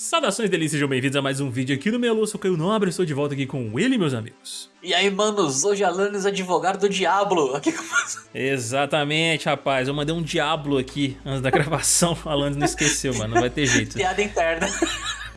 Saudações delícias, sejam bem-vindos a mais um vídeo aqui no meu Lúcio Caio Nobre, estou de volta aqui com ele, meus amigos. E aí, manos, hoje Alanis, advogado do Diablo, aqui com Exatamente, rapaz, eu mandei um Diablo aqui antes da gravação, Alanis não esqueceu, mano, não vai ter jeito. Piada interna.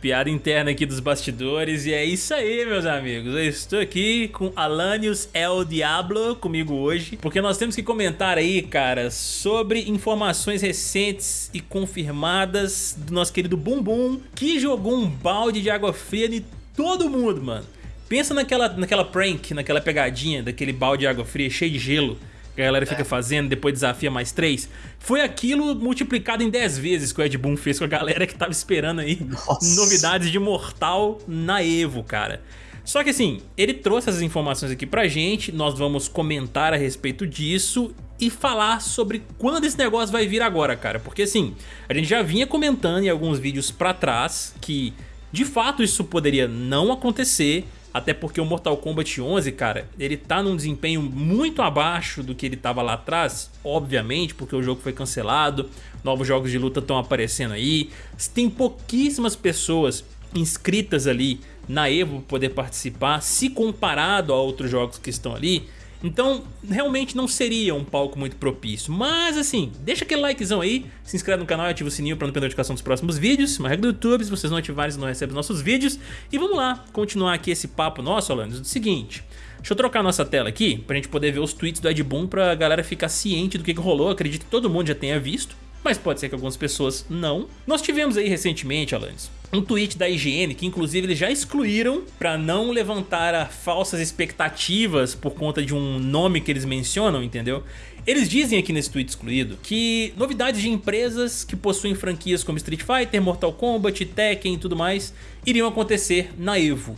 Piada interna aqui dos bastidores e é isso aí, meus amigos. Eu estou aqui com Alanios El Diablo comigo hoje, porque nós temos que comentar aí, cara, sobre informações recentes e confirmadas do nosso querido Bumbum, que jogou um balde de água fria em todo mundo, mano. Pensa naquela, naquela prank, naquela pegadinha daquele balde de água fria cheio de gelo que a galera fica é. fazendo, depois desafia mais 3. Foi aquilo multiplicado em 10 vezes que o Ed Boon fez com a galera que tava esperando aí Nossa. novidades de Mortal na Evo, cara. Só que assim, ele trouxe essas informações aqui pra gente, nós vamos comentar a respeito disso e falar sobre quando esse negócio vai vir agora, cara. Porque assim, a gente já vinha comentando em alguns vídeos pra trás que de fato isso poderia não acontecer, até porque o Mortal Kombat 11, cara, ele tá num desempenho muito abaixo do que ele tava lá atrás, obviamente, porque o jogo foi cancelado, novos jogos de luta estão aparecendo aí, tem pouquíssimas pessoas inscritas ali na EVO para poder participar, se comparado a outros jogos que estão ali, então, realmente não seria um palco muito propício. Mas assim, deixa aquele likezão aí, se inscreve no canal e ativa o sininho para não perder a notificação dos próximos vídeos. Uma regra do YouTube, se vocês não ativarem, vocês não recebem nossos vídeos. E vamos lá, continuar aqui esse papo nosso, Alanis, do seguinte... Deixa eu trocar nossa tela aqui pra gente poder ver os tweets do Ed Boon pra galera ficar ciente do que, que rolou. Acredito que todo mundo já tenha visto mas pode ser que algumas pessoas não. Nós tivemos aí recentemente, Alanis, um tweet da IGN que inclusive eles já excluíram para não levantar falsas expectativas por conta de um nome que eles mencionam, entendeu? Eles dizem aqui nesse tweet excluído que novidades de empresas que possuem franquias como Street Fighter, Mortal Kombat, Tekken e tudo mais iriam acontecer na EVO.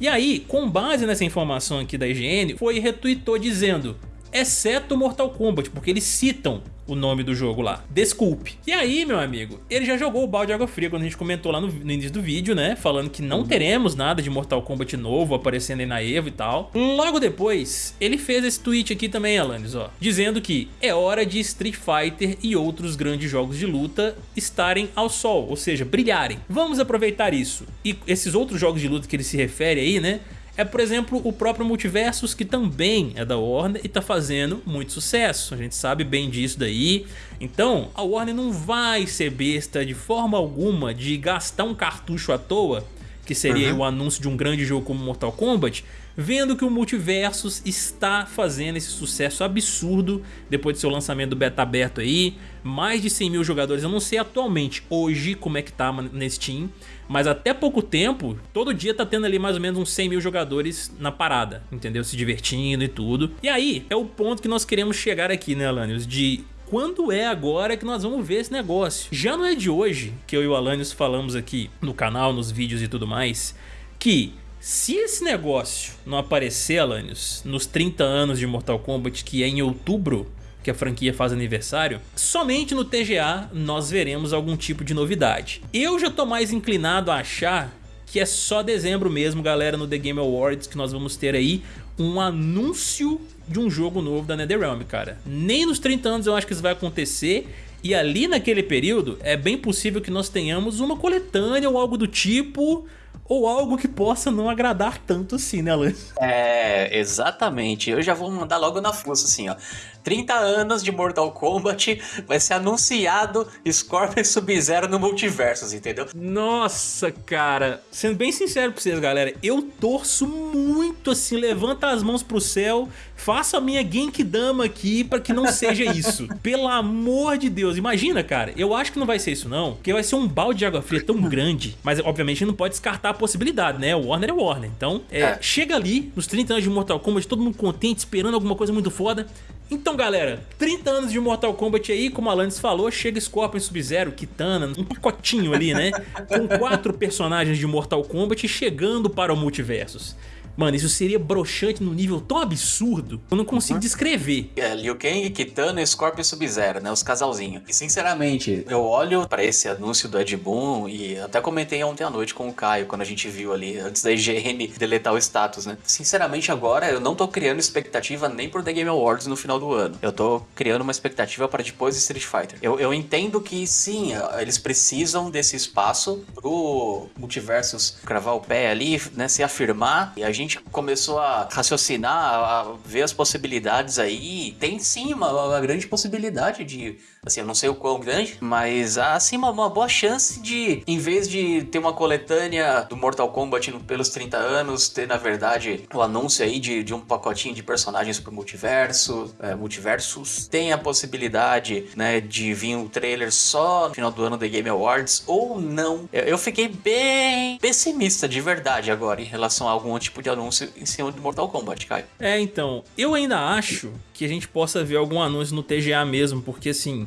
E aí, com base nessa informação aqui da IGN, foi retweetou dizendo exceto Mortal Kombat, porque eles citam o nome do jogo lá. Desculpe. E aí, meu amigo, ele já jogou o balde de água fria quando a gente comentou lá no, no início do vídeo, né? Falando que não uhum. teremos nada de Mortal Kombat novo aparecendo aí na EVO e tal. Logo depois, ele fez esse tweet aqui também, Alanis, ó. Dizendo que é hora de Street Fighter e outros grandes jogos de luta estarem ao sol, ou seja, brilharem. Vamos aproveitar isso. E esses outros jogos de luta que ele se refere aí, né? É, por exemplo, o próprio Multiversus, que também é da Warner e tá fazendo muito sucesso. A gente sabe bem disso daí. Então, a Warner não vai ser besta de forma alguma de gastar um cartucho à toa, que seria uhum. o anúncio de um grande jogo como Mortal Kombat, vendo que o Multiversus está fazendo esse sucesso absurdo depois do seu lançamento do beta aberto aí, mais de 100 mil jogadores, eu não sei atualmente hoje como é que tá na Steam, mas até pouco tempo, todo dia tá tendo ali mais ou menos uns 100 mil jogadores na parada, entendeu? Se divertindo e tudo. E aí, é o ponto que nós queremos chegar aqui, né, Alanios? De quando é agora que nós vamos ver esse negócio. Já não é de hoje que eu e o Alanios falamos aqui no canal, nos vídeos e tudo mais, que se esse negócio não aparecer, Alanios, nos 30 anos de Mortal Kombat, que é em outubro que a franquia faz aniversário, somente no TGA nós veremos algum tipo de novidade. Eu já tô mais inclinado a achar que é só dezembro mesmo, galera, no The Game Awards, que nós vamos ter aí um anúncio de um jogo novo da NetherRealm, cara. Nem nos 30 anos eu acho que isso vai acontecer, e ali naquele período é bem possível que nós tenhamos uma coletânea ou algo do tipo ou algo que possa não agradar tanto assim, né, Alan? É, exatamente. Eu já vou mandar logo na força, assim, ó. 30 anos de Mortal Kombat, vai ser anunciado Scorpion Sub-Zero no Multiversos, entendeu? Nossa, cara. Sendo bem sincero pra vocês, galera, eu torço muito assim, levanta as mãos pro céu, faça a minha Genkidama aqui pra que não seja isso. Pelo amor de Deus, imagina, cara. Eu acho que não vai ser isso não, porque vai ser um balde de água fria tão grande, mas obviamente não pode descartar a possibilidade, né? O Warner é Warner. Então, é, é. chega ali, nos 30 anos de Mortal Kombat, todo mundo contente, esperando alguma coisa muito foda. Então galera, 30 anos de Mortal Kombat aí, como a Alanis falou, chega Scorpion Sub-Zero, Kitana, um pacotinho ali, né? Com quatro personagens de Mortal Kombat chegando para o Multiversos. Mano, isso seria broxante no nível tão absurdo, eu não consigo uhum. descrever. É, Liu Kang, Kitano, Scorpion e Sub-Zero, né? Os casalzinhos. E sinceramente, eu olho para esse anúncio do Ed Boon e até comentei ontem à noite com o Caio, quando a gente viu ali, antes da IGN deletar o status, né? Sinceramente, agora eu não tô criando expectativa nem pro The Game Awards no final do ano. Eu tô criando uma expectativa para depois de Street Fighter. Eu, eu entendo que sim, eles precisam desse espaço pro multiversos cravar o pé ali, né? Se afirmar. E a gente gente começou a raciocinar, a ver as possibilidades aí, tem sim uma, uma grande possibilidade de Assim, eu não sei o quão grande, mas há assim uma, uma, boa chance de, em vez de ter uma coletânea do Mortal Kombat pelos 30 anos, ter na verdade o anúncio aí de, de um pacotinho de personagens pro multiverso, é, multiversos. Tem a possibilidade, né, de vir um trailer só no final do ano da Game Awards ou não. Eu, eu fiquei bem pessimista de verdade agora em relação a algum tipo de anúncio em cima do Mortal Kombat, Caio. É, então, eu ainda acho que a gente possa ver algum anúncio no TGA mesmo, porque assim,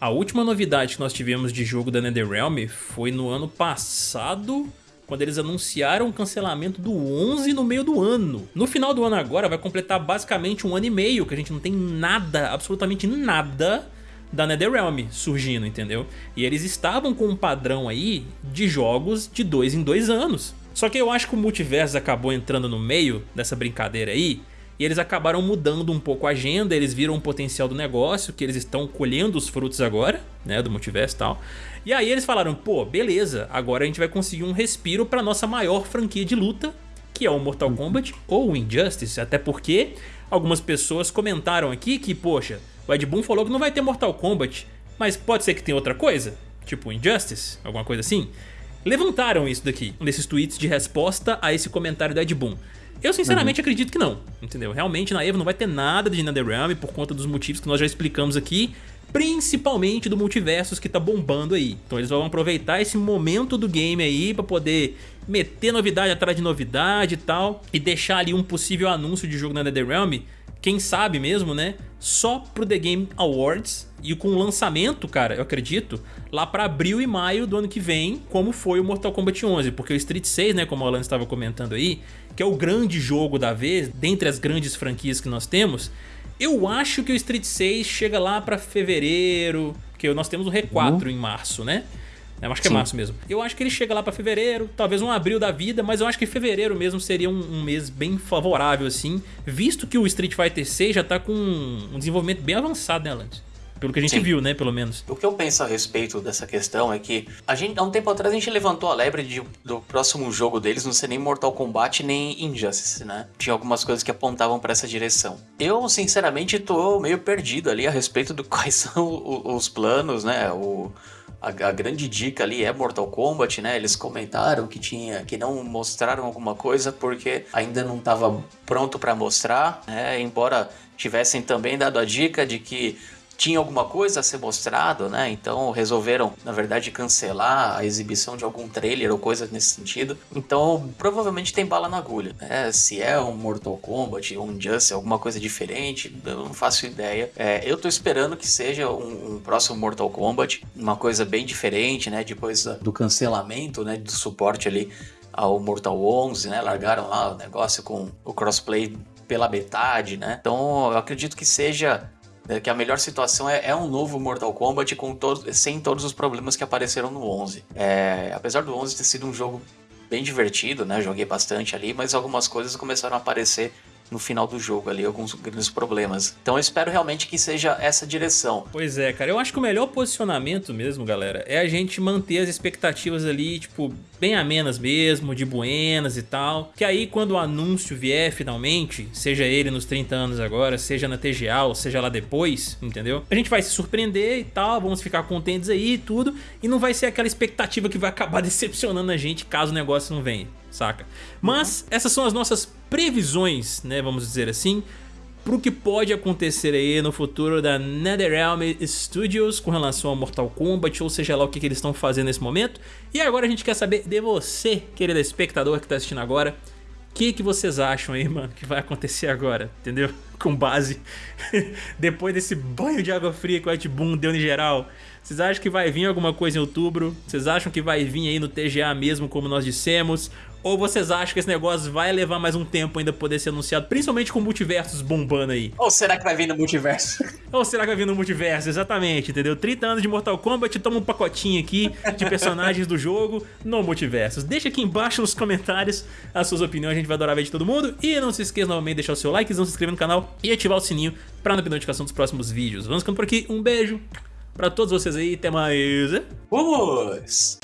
a última novidade que nós tivemos de jogo da NetherRealm foi no ano passado, quando eles anunciaram o cancelamento do 11 no meio do ano. No final do ano agora vai completar basicamente um ano e meio que a gente não tem nada, absolutamente nada da NetherRealm surgindo, entendeu? E eles estavam com um padrão aí de jogos de dois em dois anos. Só que eu acho que o multiverso acabou entrando no meio dessa brincadeira aí e eles acabaram mudando um pouco a agenda, eles viram o potencial do negócio, que eles estão colhendo os frutos agora, né, do multiverso e tal. E aí eles falaram, pô, beleza, agora a gente vai conseguir um respiro para nossa maior franquia de luta, que é o Mortal Kombat ou o Injustice, até porque algumas pessoas comentaram aqui que, poxa, o Ed Boon falou que não vai ter Mortal Kombat, mas pode ser que tenha outra coisa, tipo Injustice, alguma coisa assim. Levantaram isso daqui, nesses tweets de resposta a esse comentário do Ed Boon. Eu sinceramente uhum. acredito que não, entendeu? Realmente na EVO não vai ter nada de NetherRealm por conta dos motivos que nós já explicamos aqui, principalmente do multiversos que tá bombando aí. Então eles vão aproveitar esse momento do game aí para poder meter novidade atrás de novidade e tal, e deixar ali um possível anúncio de jogo na NetherRealm, quem sabe mesmo, né? Só pro The Game Awards e com o lançamento, cara, eu acredito, lá para abril e maio do ano que vem, como foi o Mortal Kombat 11, porque o Street 6, né, como o Alan estava comentando aí, que é o grande jogo da vez, dentre as grandes franquias que nós temos, eu acho que o Street 6 chega lá para fevereiro, porque nós temos o R4 uhum. em março, né? Eu acho que é Sim. é março mesmo. Eu acho que ele chega lá para fevereiro, talvez um abril da vida, mas eu acho que fevereiro mesmo seria um, um, mês bem favorável, assim, visto que o Street Fighter 6 já tá com um desenvolvimento bem avançado, né, Lance? Pelo que a gente Sim. viu, né, pelo menos. O que eu penso a respeito dessa questão é que a gente, há um tempo atrás a gente levantou a lebre de, do próximo jogo deles não ser nem Mortal Kombat nem Injustice, né? Tinha algumas coisas que apontavam para essa direção. Eu, sinceramente, tô meio perdido ali a respeito do quais são os planos, né? O, a, a, grande dica ali é Mortal Kombat, né? Eles comentaram que tinha que não mostraram alguma coisa porque ainda não estava pronto para mostrar, né? Embora tivessem também dado a dica de que tinha alguma coisa a ser mostrado, né? Então resolveram, na verdade, cancelar a exibição de algum trailer ou coisa nesse sentido. Então provavelmente tem bala na agulha, né? Se é um Mortal Kombat, um Injustice, alguma coisa diferente, eu não faço ideia. É, eu tô esperando que seja um, um, próximo Mortal Kombat, uma coisa bem diferente, né? Depois do cancelamento, né? Do suporte ali ao Mortal 11, né? Largaram lá o negócio com o crossplay pela metade, né? Então eu acredito que seja né, que a melhor situação é, é, um novo Mortal Kombat com todo, sem todos os problemas que apareceram no 11. É, apesar do 11 ter sido um jogo bem divertido, né? Joguei bastante ali, mas algumas coisas começaram a aparecer no final do jogo ali, alguns grandes problemas. Então eu espero realmente que seja essa direção. Pois é, cara, eu acho que o melhor posicionamento mesmo, galera, é a gente manter as expectativas ali, tipo, bem amenas mesmo, de buenas e tal. Que aí quando o anúncio vier finalmente, seja ele nos 30 anos agora, seja na TGA ou seja lá depois, entendeu? A gente vai se surpreender e tal, vamos ficar contentes aí e tudo, e não vai ser aquela expectativa que vai acabar decepcionando a gente caso o negócio não venha saca? Mas essas são as nossas previsões, né, vamos dizer assim, pro que pode acontecer aí no futuro da NetherRealm Studios com relação ao Mortal Kombat, ou seja lá o que, que eles estão fazendo nesse momento. E agora a gente quer saber de você, querido espectador que tá assistindo agora, o que, que vocês acham aí, mano, que vai acontecer agora, entendeu? Com base, depois desse banho de água fria que o Ed Boon deu em geral, Vocês acham que vai vir alguma coisa em outubro? Vocês acham que vai vir aí no TGA mesmo, como nós dissemos? Ou vocês acham que esse negócio vai levar mais um tempo ainda poder ser anunciado, principalmente com multiversos bombando aí? Ou será que vai vir no multiverso? Ou será que vai vir no multiverso? Exatamente, entendeu? 30 anos de Mortal Kombat, toma um pacotinho aqui de personagens do jogo no multiverso. Deixa aqui embaixo nos comentários as suas opiniões, a gente vai adorar ver de todo mundo. E não se esqueça novamente de deixar o seu like, não se inscrever no canal e ativar o sininho para não perder notificação dos próximos vídeos. Vamos ficando por aqui, um beijo pra todos vocês aí, até mais. Vamos!